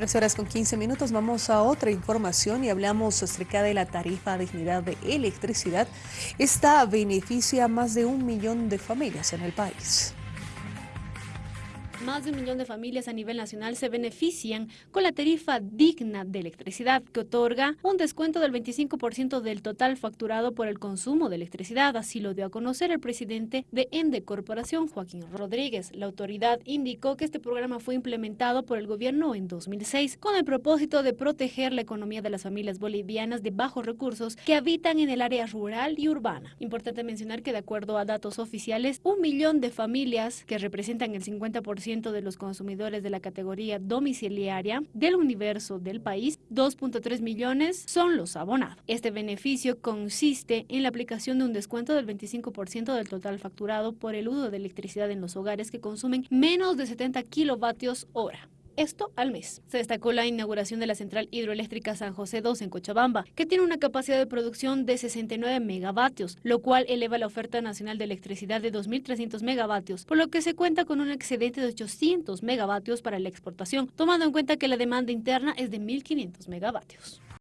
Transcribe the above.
13 horas con 15 minutos vamos a otra información y hablamos acerca de la tarifa dignidad de electricidad. Esta beneficia a más de un millón de familias en el país. Más de un millón de familias a nivel nacional se benefician con la tarifa digna de electricidad que otorga un descuento del 25% del total facturado por el consumo de electricidad. Así lo dio a conocer el presidente de Ende Corporación, Joaquín Rodríguez. La autoridad indicó que este programa fue implementado por el gobierno en 2006 con el propósito de proteger la economía de las familias bolivianas de bajos recursos que habitan en el área rural y urbana. Importante mencionar que de acuerdo a datos oficiales, un millón de familias que representan el 50% de los consumidores de la categoría domiciliaria del universo del país, 2.3 millones son los abonados. Este beneficio consiste en la aplicación de un descuento del 25% del total facturado por el uso de electricidad en los hogares que consumen menos de 70 kilovatios hora esto al mes. Se destacó la inauguración de la central hidroeléctrica San José 2 en Cochabamba, que tiene una capacidad de producción de 69 megavatios, lo cual eleva la oferta nacional de electricidad de 2.300 megavatios, por lo que se cuenta con un excedente de 800 megavatios para la exportación, tomando en cuenta que la demanda interna es de 1.500 megavatios.